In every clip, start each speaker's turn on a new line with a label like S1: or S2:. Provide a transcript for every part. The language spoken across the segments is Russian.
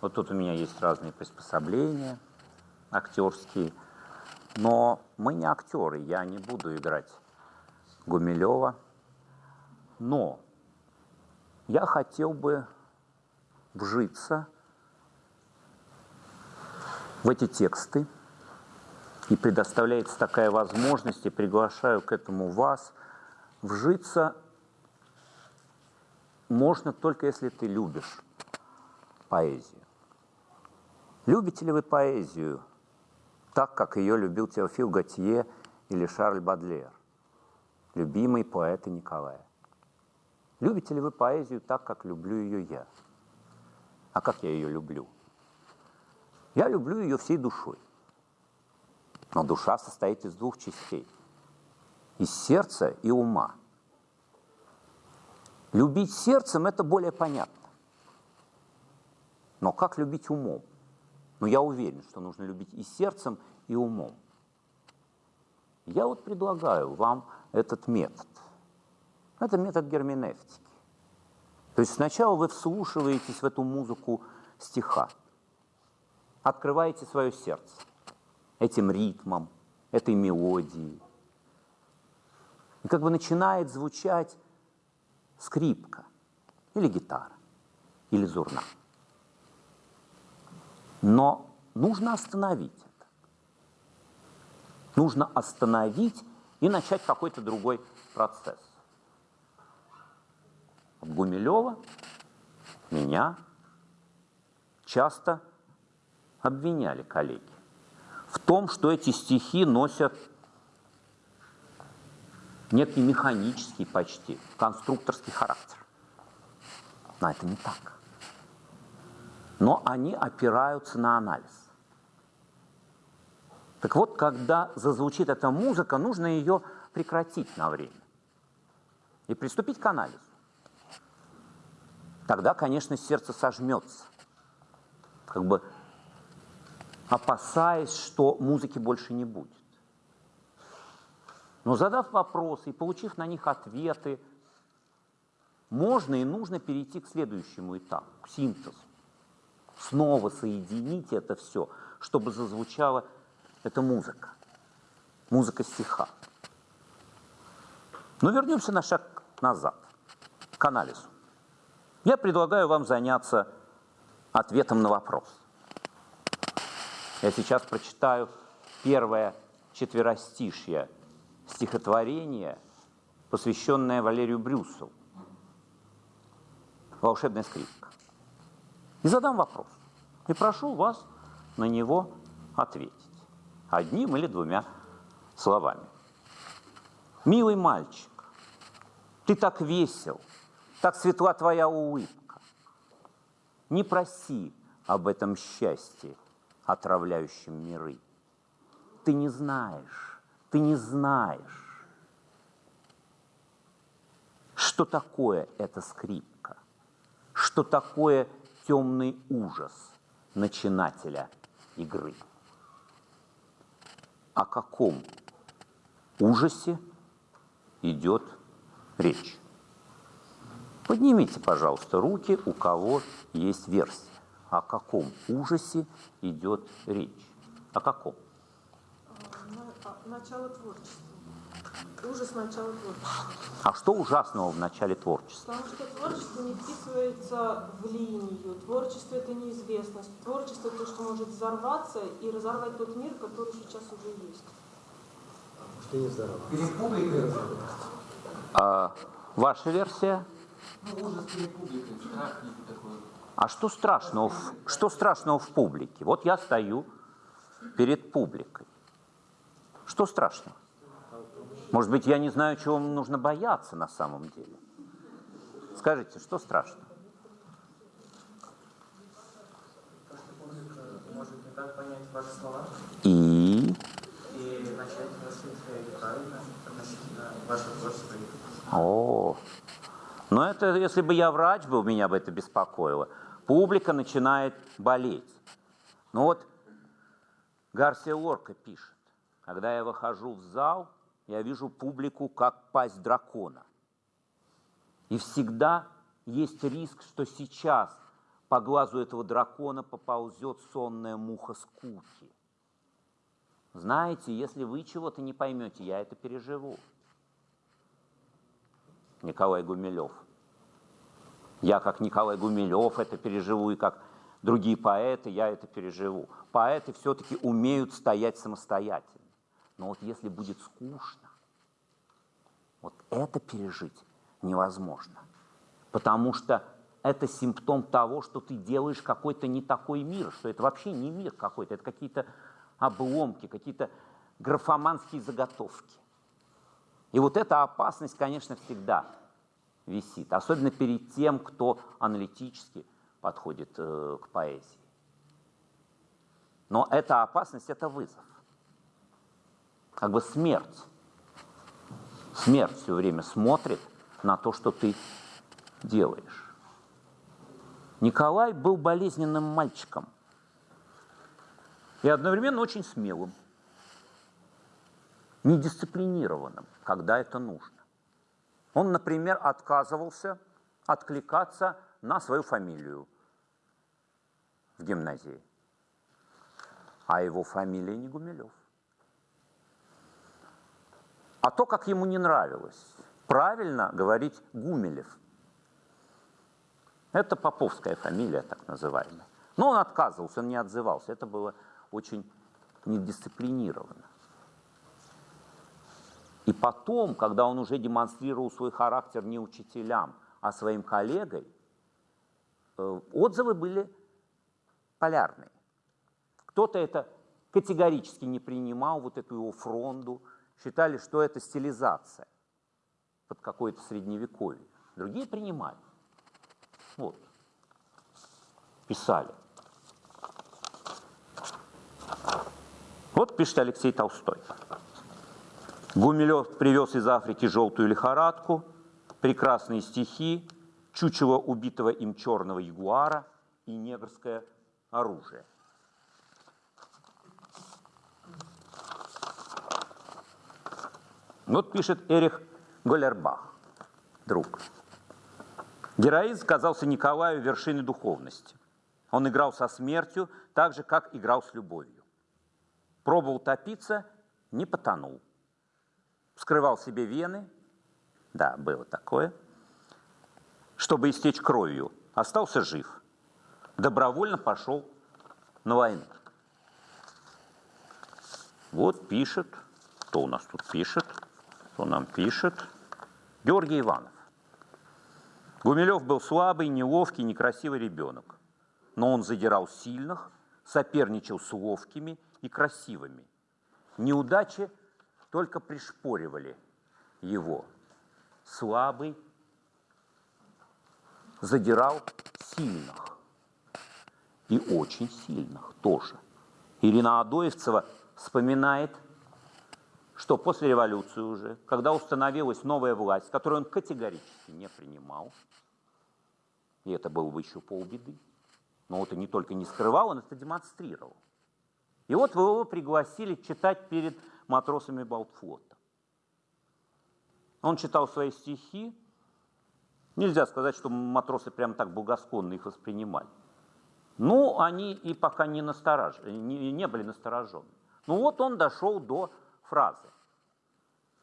S1: Вот тут у меня есть разные приспособления актерские. Но мы не актеры, я не буду играть Гумилева. Но я хотел бы вжиться в эти тексты, и предоставляется такая возможность, и приглашаю к этому вас, вжиться можно только если ты любишь поэзию. Любите ли вы поэзию так, как ее любил Теофил Готье или Шарль Бадлер, любимый поэты Николая? Любите ли вы поэзию так, как люблю ее я? А как я ее люблю? Я люблю ее всей душой. Но душа состоит из двух частей. Из сердца и ума. Любить сердцем – это более понятно. Но как любить умом? Но я уверен, что нужно любить и сердцем, и умом. Я вот предлагаю вам этот метод. Это метод герменевтики. То есть сначала вы вслушиваетесь в эту музыку стиха, открываете свое сердце этим ритмом, этой мелодией. И как бы начинает звучать скрипка или гитара, или зурна. Но нужно остановить это. Нужно остановить и начать какой-то другой процесс. Гумилева меня часто обвиняли коллеги в том, что эти стихи носят некий механический почти, конструкторский характер. Но это не так но они опираются на анализ. Так вот, когда зазвучит эта музыка, нужно ее прекратить на время и приступить к анализу. Тогда, конечно, сердце сожмется, как бы опасаясь, что музыки больше не будет. Но задав вопросы и получив на них ответы, можно и нужно перейти к следующему этапу, к синтезу снова соединить это все, чтобы зазвучала эта музыка, музыка стиха. Но вернемся на шаг назад, к анализу. Я предлагаю вам заняться ответом на вопрос. Я сейчас прочитаю первое четверостишье стихотворения, посвященное Валерию Брюсову «Волшебная скрипка». И задам вопрос. И прошу вас на него ответить. Одним или двумя словами. Милый мальчик, ты так весел, так светла твоя улыбка. Не проси об этом счастье, отравляющем миры. Ты не знаешь, ты не знаешь, что такое эта скрипка, что такое темный ужас начинателя игры. О каком ужасе идет речь? Поднимите, пожалуйста, руки, у кого есть версия. О каком ужасе идет речь? О каком?
S2: Начало творчества. Ужас начала творчества.
S1: А что ужасного в начале творчества?
S2: Потому что творчество не вписывается в линию. Творчество – это неизвестность. Творчество – это то, что может взорваться и разорвать тот мир, который сейчас уже есть.
S3: Что не взорвать?
S4: Перед публикой
S1: А, ваша версия?
S4: Ну, ужас перед публикой, страх такой.
S1: А что страшного, в, что страшного в публике? Вот я стою перед публикой. Что страшного? Может быть, я не знаю, чего нужно бояться на самом деле. Скажите, что страшно? И...
S5: и начать мыслить правильно относительно вашего творчества.
S1: О, но это если бы я врач был, меня бы это беспокоило. Публика начинает болеть. Ну вот Гарсия Лорка пишет, когда я выхожу в зал, я вижу публику как пасть дракона. И всегда есть риск, что сейчас по глазу этого дракона поползет сонная муха скуки. Знаете, если вы чего-то не поймете, я это переживу. Николай Гумилев. Я как Николай Гумилев это переживу, и как другие поэты я это переживу. Поэты все-таки умеют стоять самостоятельно. Но вот если будет скучно, вот это пережить невозможно. Потому что это симптом того, что ты делаешь какой-то не такой мир, что это вообще не мир какой-то, это какие-то обломки, какие-то графоманские заготовки. И вот эта опасность, конечно, всегда висит, особенно перед тем, кто аналитически подходит э, к поэзии. Но эта опасность – это вызов, как бы смерть. Смерть все время смотрит на то, что ты делаешь. Николай был болезненным мальчиком и одновременно очень смелым, недисциплинированным, когда это нужно. Он, например, отказывался откликаться на свою фамилию в гимназии. А его фамилия не Гумилев. А то, как ему не нравилось, правильно говорить Гумилев. Это поповская фамилия, так называемая. Но он отказывался, он не отзывался. Это было очень недисциплинированно. И потом, когда он уже демонстрировал свой характер не учителям, а своим коллегой, э, отзывы были полярные. Кто-то это категорически не принимал, вот эту его фронду, считали, что это стилизация под какое-то средневековье. Другие принимали. Вот. Писали. Вот пишет Алексей Толстой. Гумилев привез из Африки желтую лихорадку, прекрасные стихи, чучело убитого им черного ягуара и негрское оружие. Вот пишет Эрих Голербах, друг. Героизм казался Николаю вершиной духовности. Он играл со смертью так же, как играл с любовью. Пробовал топиться, не потонул. Вскрывал себе вены, да, было такое, чтобы истечь кровью. Остался жив. Добровольно пошел на войну. Вот пишет, кто у нас тут пишет, кто нам пишет. Георгий Иванов. Гумилев был слабый, неловкий, некрасивый ребенок. Но он задирал сильных, соперничал с ловкими и красивыми. Неудачи только пришпоривали его. Слабый задирал сильных. И очень сильных тоже. Ирина Адоевцева вспоминает, что после революции уже, когда установилась новая власть, которую он категорически не принимал, и это было бы еще полбеды, но вот и не только не скрывал, он это демонстрировал. И вот его пригласили читать перед матросами Балтфлота. Он читал свои стихи. Нельзя сказать, что матросы прям так благосклонно их воспринимали. Ну, они и пока не, насторож... не, не были насторожены. Ну вот он дошел до фразы.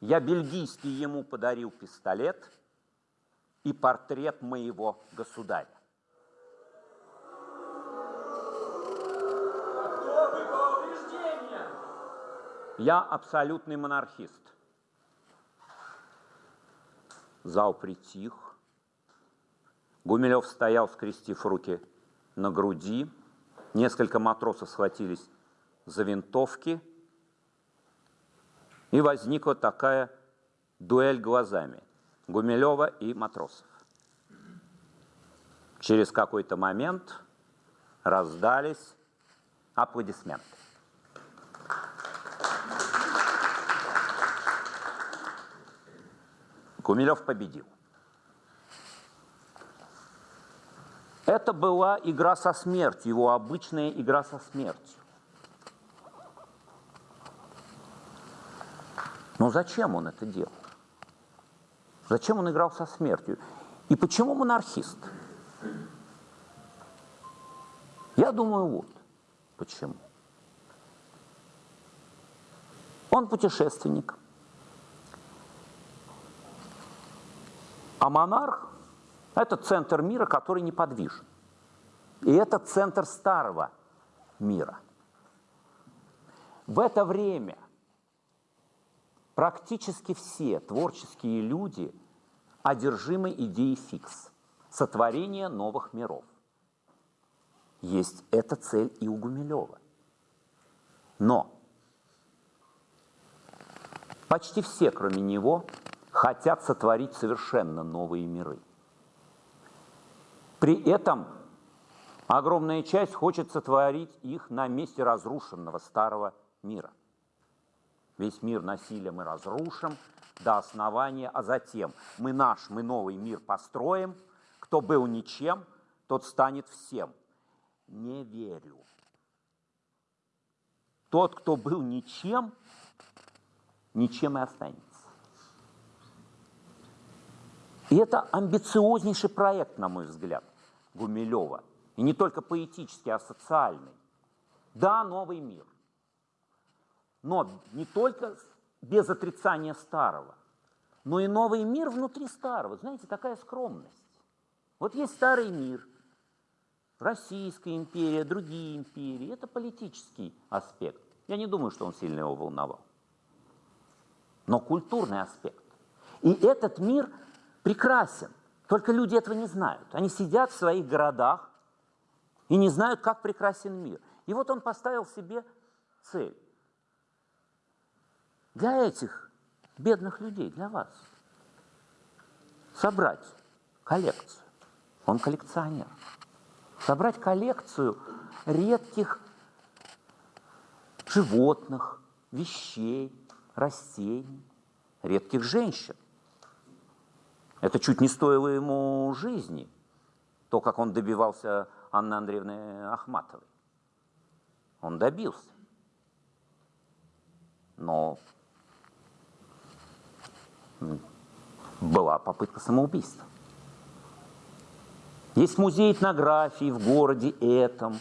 S1: «Я бельгийский ему подарил пистолет и портрет моего государя». Я абсолютный монархист. Зал притих. Гумилев стоял, скрестив руки на груди. Несколько матросов схватились за винтовки. И возникла такая дуэль глазами Гумилева и матросов. Через какой-то момент раздались аплодисменты. Гумилев победил. Это была игра со смертью, его обычная игра со смертью. Но зачем он это делал? Зачем он играл со смертью? И почему монархист? Я думаю, вот почему. Он путешественник. А монарх – это центр мира, который неподвижен. И это центр старого мира. В это время практически все творческие люди одержимы идеей фикс – сотворения новых миров. Есть эта цель и у Гумилева. Но почти все, кроме него, хотят сотворить совершенно новые миры. При этом огромная часть хочет сотворить их на месте разрушенного старого мира. Весь мир насилием мы разрушим до основания, а затем мы наш, мы новый мир построим. Кто был ничем, тот станет всем. Не верю. Тот, кто был ничем, ничем и останется. И это амбициознейший проект, на мой взгляд, Гумилева. И не только поэтический, а социальный. Да, новый мир. Но не только без отрицания старого, но и новый мир внутри старого. Знаете, такая скромность. Вот есть старый мир, Российская империя, другие империи. Это политический аспект. Я не думаю, что он сильно его волновал. Но культурный аспект. И этот мир – прекрасен. Только люди этого не знают. Они сидят в своих городах и не знают, как прекрасен мир. И вот он поставил себе цель. Для этих бедных людей, для вас, собрать коллекцию. Он коллекционер. Собрать коллекцию редких животных, вещей, растений, редких женщин. Это чуть не стоило ему жизни, то, как он добивался Анны Андреевны Ахматовой. Он добился. Но была попытка самоубийства. Есть музей этнографии в городе этом,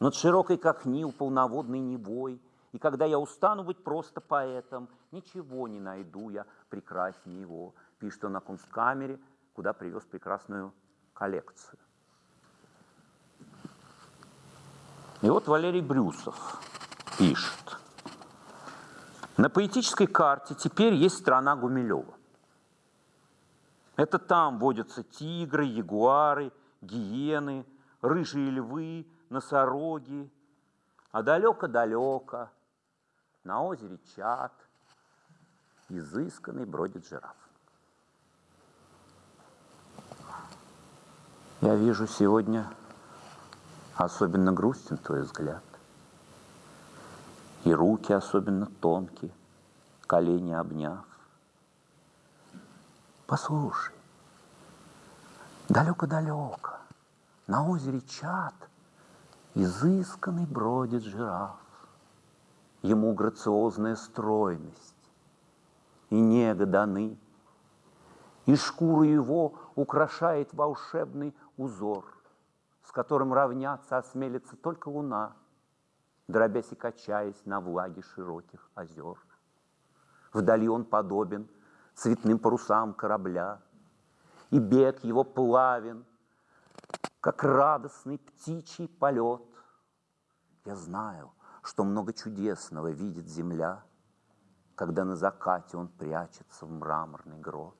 S1: над широкой как Нил полноводной Невой. И когда я устану быть просто поэтом, ничего не найду я прекраснее его пишет он на Кунсткамере, куда привез прекрасную коллекцию. И вот Валерий Брюсов пишет. На поэтической карте теперь есть страна Гумилева. Это там водятся тигры, ягуары, гиены, рыжие львы, носороги. А далеко-далеко на озере Чат изысканный бродит жираф. Я вижу сегодня особенно грустен твой взгляд. И руки особенно тонкие, колени обняв. Послушай, далеко-далеко, на озере Чат, изысканный бродит жираф. Ему грациозная стройность и нега даны, и шкуру его украшает волшебный узор, с которым равняться осмелится только луна, дробясь и качаясь на влаге широких озер. Вдали он подобен цветным парусам корабля, и бег его плавен, как радостный птичий полет. Я знаю, что много чудесного видит земля, когда на закате он прячется в мраморный грот.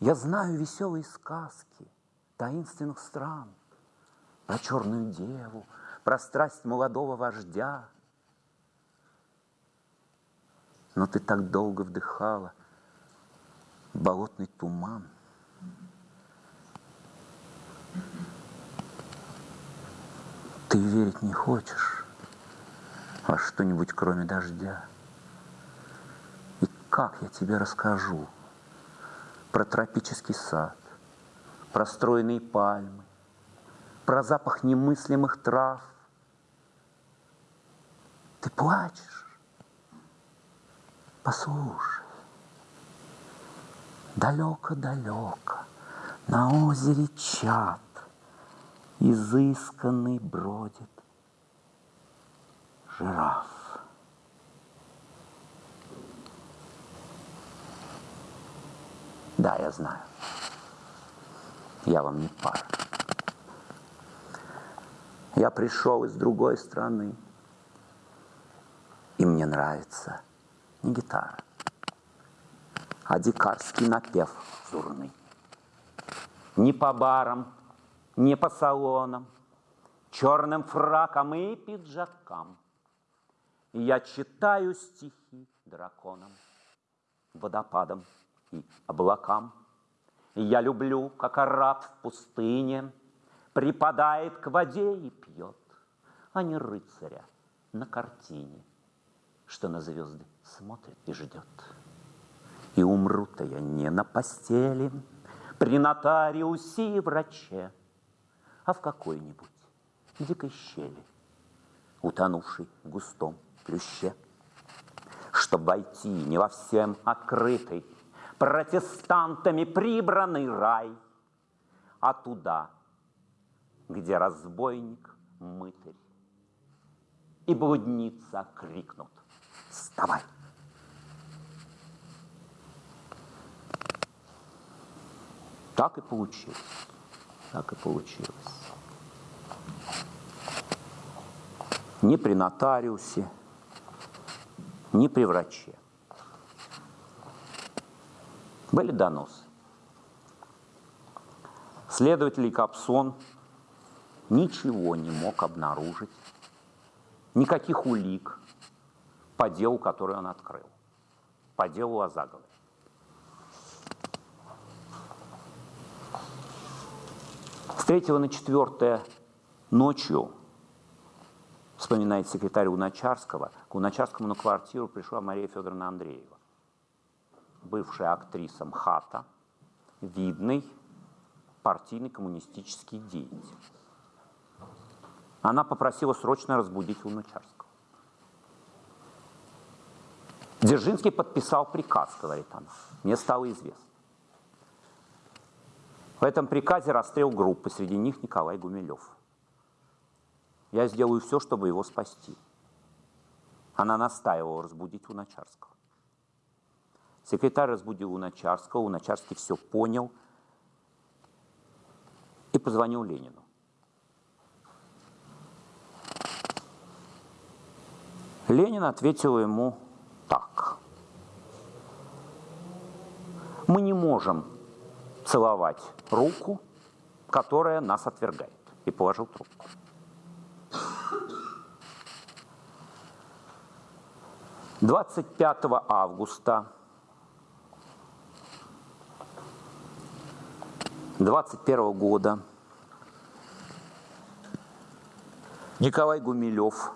S1: Я знаю веселые сказки таинственных стран, Про черную деву, про страсть молодого вождя. Но ты так долго вдыхала болотный туман. Ты верить не хочешь во что-нибудь, кроме дождя. И как я тебе расскажу, про тропический сад, про стройные пальмы, про запах немыслимых трав. Ты плачешь? Послушай. Далеко-далеко на озере Чат изысканный бродит жираф. Да, я знаю. Я вам не пара. Я пришел из другой страны, и мне нравится не гитара, а дикарский напев зурный. Не по барам, не по салонам, черным фракам и пиджакам. Я читаю стихи драконам, водопадам и облакам. Я люблю, как араб в пустыне Припадает к воде и пьет, а не рыцаря на картине, Что на звезды смотрит и ждет. И умру-то я не на постели, При нотариусе и враче, А в какой-нибудь дикой щели, Утонувшей в густом плюще. Чтоб войти не во всем открытый, Протестантами прибранный рай, А туда, где разбойник мытарь, И блудница крикнут «Вставай!» Так и получилось. Так и получилось. Ни при нотариусе, ни при враче. Были доносы. Следователь Капсон ничего не мог обнаружить, никаких улик по делу, который он открыл, по делу о заговоре. С 3 на 4 ночью, вспоминает секретарь Уначарского, к Уначарскому на квартиру пришла Мария Федоровна Андреева, бывшая актриса МХАТа, видный партийный коммунистический деятель. Она попросила срочно разбудить Луначарского. Дзержинский подписал приказ, говорит она. Мне стало известно. В этом приказе расстрел группы, среди них Николай Гумилев. Я сделаю все, чтобы его спасти. Она настаивала разбудить Луначарского. Секретарь разбудил Луначарского, Луначарский все понял и позвонил Ленину. Ленин ответил ему так. Мы не можем целовать руку, которая нас отвергает. И положил трубку. Двадцать пятого августа двадцать первого года Николай Гумилев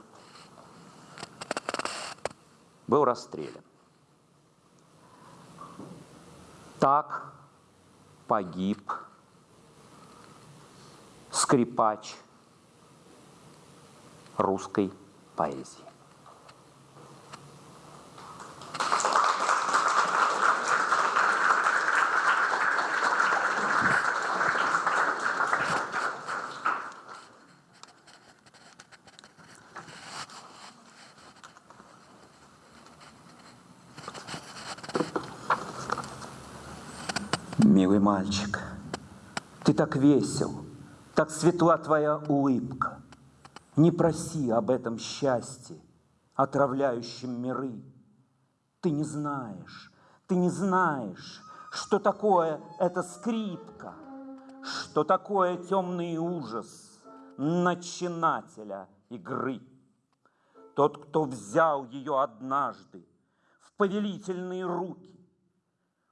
S1: был расстрелян. Так погиб скрипач русской поэзии. Милый мальчик, ты так весел, так светла твоя улыбка. Не проси об этом счастье, отравляющем миры. Ты не знаешь, ты не знаешь, что такое эта скрипка, что такое темный ужас начинателя игры. Тот, кто взял ее однажды в повелительные руки,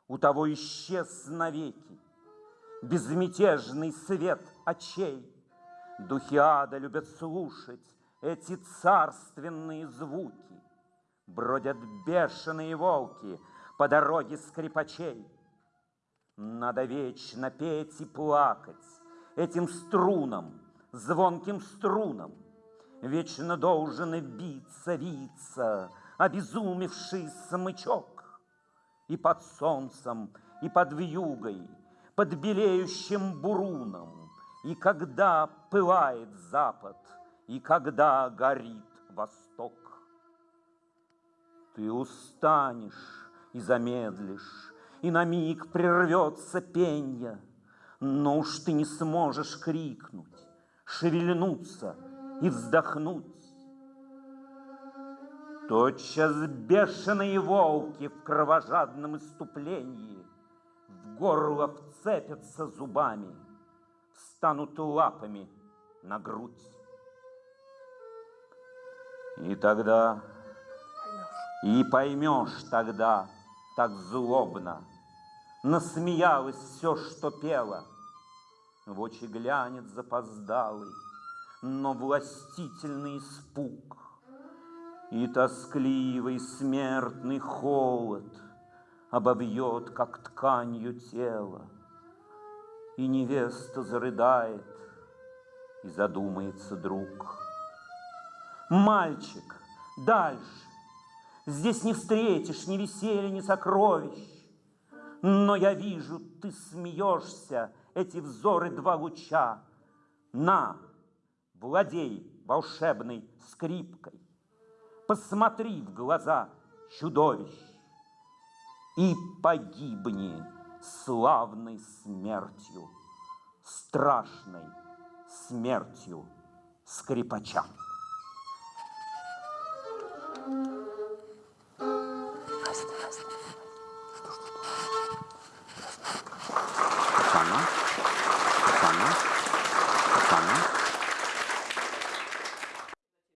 S1: у того исчез навеки безмятежный свет очей. Духи ада любят слушать эти царственные звуки. Бродят бешеные волки по дороге скрипачей. Надо вечно петь и плакать этим струнам, звонким струнам. Вечно должен биться, виться, обезумевший смычок и под солнцем, и под вьюгой, под белеющим буруном, И когда пылает запад, и когда горит восток, Ты устанешь и замедлишь, и на миг прервется пенье, Но уж ты не сможешь крикнуть, шевельнуться и вздохнуть. Тотчас бешеные волки в кровожадном иступлении В горло вцепятся зубами, Встанут лапами на грудь. И тогда, и поймешь тогда, так злобно, Насмеялось все, что пело, В очи глянет запоздалый, но властительный испуг, И тоскливый смертный холод Обовьет, как тканью тело, И невеста зарыдает, и задумается друг. Мальчик, дальше, здесь не встретишь ни веселья, ни сокровищ, но я вижу, ты смеешься, эти взоры два луча. На, владей волшебной скрипкой, Посмотри в глаза чудовищ И погибни славной смертью, страшной смертью скрипача. thank you